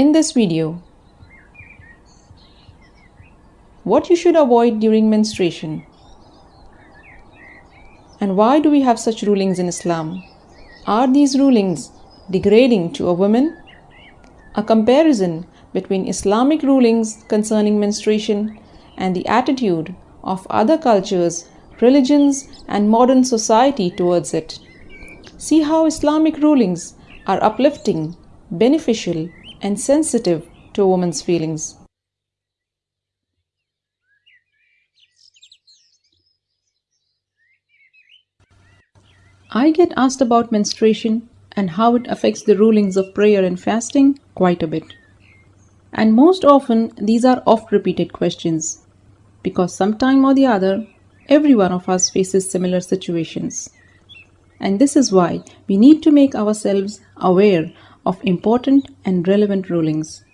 In this video, what you should avoid during menstruation and why do we have such rulings in Islam? Are these rulings degrading to a woman? A comparison between Islamic rulings concerning menstruation and the attitude of other cultures, religions, and modern society towards it. See how Islamic rulings are uplifting, beneficial, and sensitive to a woman's feelings. I get asked about menstruation and how it affects the rulings of prayer and fasting quite a bit. And most often, these are oft repeated questions because sometime or the other, every one of us faces similar situations. And this is why we need to make ourselves aware of important and relevant rulings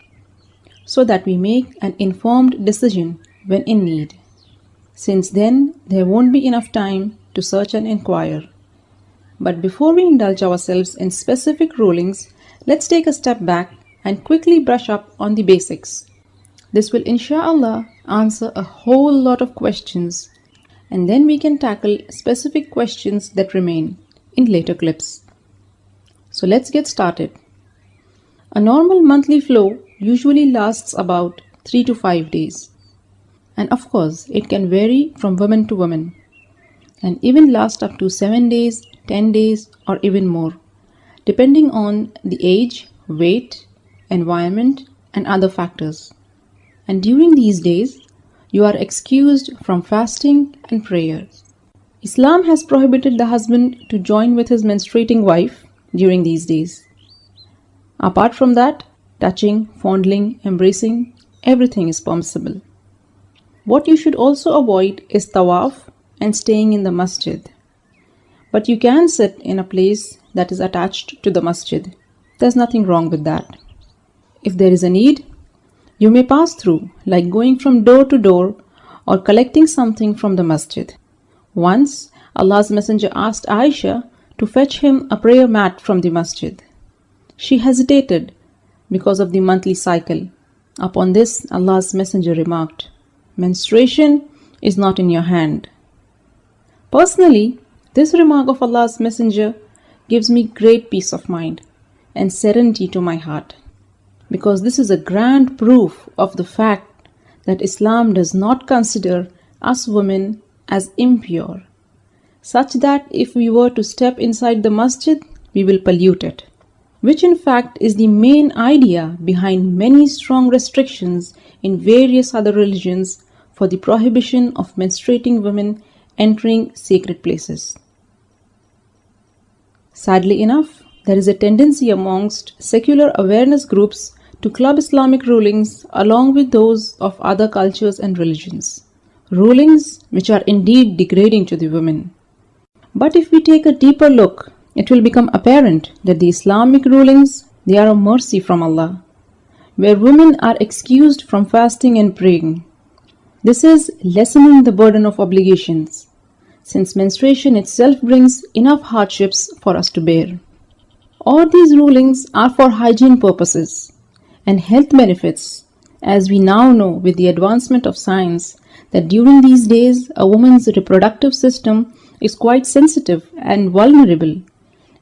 so that we make an informed decision when in need. Since then, there won't be enough time to search and inquire. But before we indulge ourselves in specific rulings, let's take a step back and quickly brush up on the basics. This will inshallah answer a whole lot of questions and then we can tackle specific questions that remain in later clips. So let's get started. A normal monthly flow usually lasts about 3 to 5 days. And of course, it can vary from woman to woman and even last up to 7 days, 10 days, or even more, depending on the age, weight, environment, and other factors. And during these days, you are excused from fasting and prayer. Islam has prohibited the husband to join with his menstruating wife during these days. Apart from that, touching, fondling, embracing, everything is permissible. What you should also avoid is tawaf and staying in the masjid. But you can sit in a place that is attached to the masjid. There's nothing wrong with that. If there is a need, you may pass through, like going from door to door or collecting something from the masjid. Once, Allah's Messenger asked Aisha to fetch him a prayer mat from the masjid. She hesitated because of the monthly cycle. Upon this, Allah's Messenger remarked, Menstruation is not in your hand. Personally, this remark of Allah's Messenger gives me great peace of mind and serenity to my heart because this is a grand proof of the fact that Islam does not consider us women as impure, such that if we were to step inside the masjid, we will pollute it, which in fact is the main idea behind many strong restrictions in various other religions for the prohibition of menstruating women entering sacred places. Sadly enough, there is a tendency amongst secular awareness groups to club Islamic rulings along with those of other cultures and religions. Rulings which are indeed degrading to the women. But if we take a deeper look, it will become apparent that the Islamic rulings, they are a mercy from Allah, where women are excused from fasting and praying. This is lessening the burden of obligations, since menstruation itself brings enough hardships for us to bear. All these rulings are for hygiene purposes and health benefits, as we now know with the advancement of science that during these days a woman's reproductive system is quite sensitive and vulnerable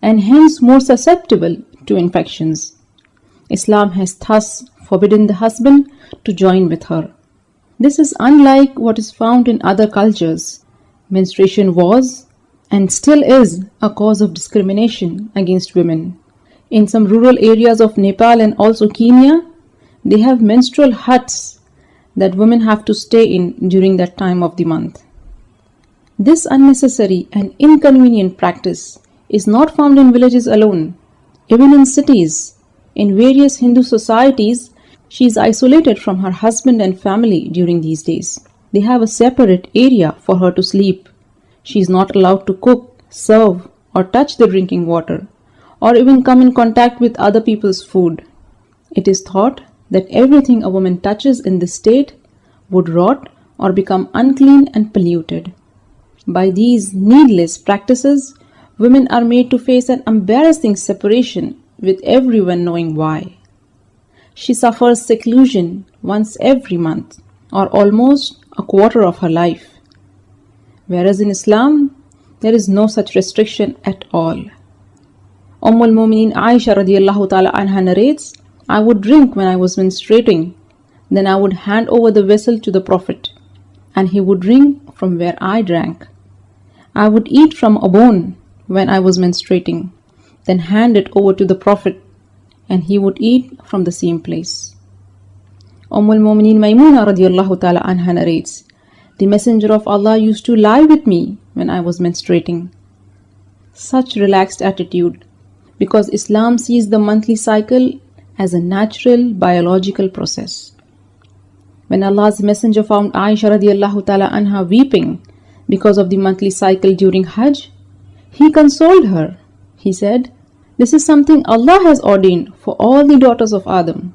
and hence more susceptible to infections. Islam has thus forbidden the husband to join with her. This is unlike what is found in other cultures. Menstruation was and still is a cause of discrimination against women. In some rural areas of Nepal and also Kenya, they have menstrual huts that women have to stay in during that time of the month. This unnecessary and inconvenient practice is not found in villages alone. Even in cities, in various Hindu societies, she is isolated from her husband and family during these days. They have a separate area for her to sleep. She is not allowed to cook, serve, or touch the drinking water, or even come in contact with other people's food. It is thought that everything a woman touches in this state would rot or become unclean and polluted. By these needless practices, women are made to face an embarrassing separation with everyone knowing why. she suffers seclusion once every month or almost a quarter of her life. Whereas in Islam, there is no such restriction at all. Umm al-Mumineen Aisha radiallahu ta'ala anha narrates, I would drink when I was menstruating, then I would hand over the vessel to the Prophet, and he would drink from where I drank. I would eat from a bone when I was menstruating, then hand it over to the Prophet, and he would eat from the same place. Umm al-Mumineen Maymuna radiallahu ta'ala anha narrates, The Messenger of Allah used to lie with me when I was menstruating. Such relaxed attitude because Islam sees the monthly cycle as a natural biological process. When Allah's Messenger found Aisha radiallahu ta'ala anha weeping because of the monthly cycle during Hajj, he consoled her. He said, This is something Allah has ordained for all the daughters of Adam.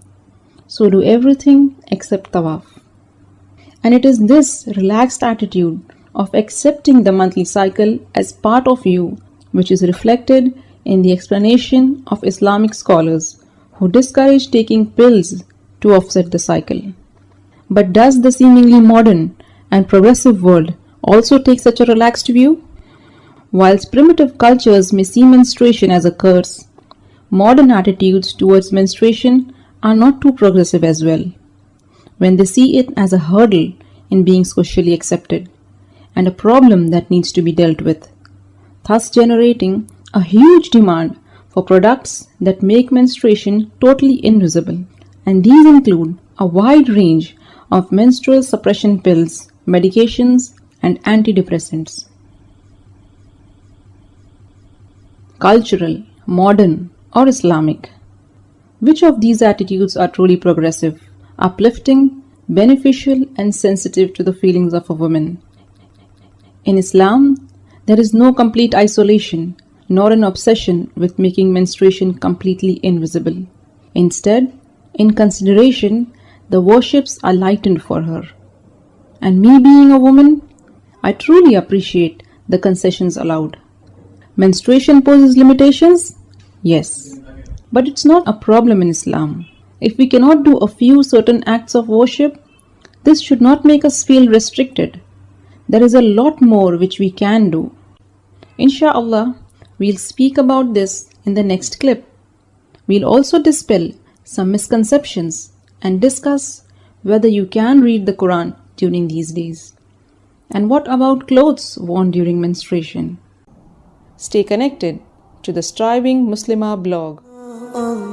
So do everything except tawaf. And it is this relaxed attitude of accepting the monthly cycle as part of you which is reflected in the explanation of Islamic scholars who discourage taking pills to offset the cycle. But does the seemingly modern and progressive world also take such a relaxed view? Whilst primitive cultures may see menstruation as a curse, modern attitudes towards menstruation are not too progressive as well. When they see it as a hurdle in being socially accepted and a problem that needs to be dealt with, thus generating a huge demand for products that make menstruation totally invisible. And these include a wide range of menstrual suppression pills, medications, and antidepressants. Cultural, modern, or Islamic. Which of these attitudes are truly progressive, uplifting, beneficial, and sensitive to the feelings of a woman? In Islam, there is no complete isolation nor an obsession with making menstruation completely invisible. Instead, in consideration, the worships are lightened for her. And me being a woman, I truly appreciate the concessions allowed. Menstruation poses limitations? Yes. But it's not a problem in Islam. If we cannot do a few certain acts of worship, this should not make us feel restricted. There is a lot more which we can do. Insha'Allah, we'll speak about this in the next clip. We'll also dispel some misconceptions and discuss whether you can read the Quran during these days. And what about clothes worn during menstruation? Stay connected to the Striving Muslimah blog. Oh,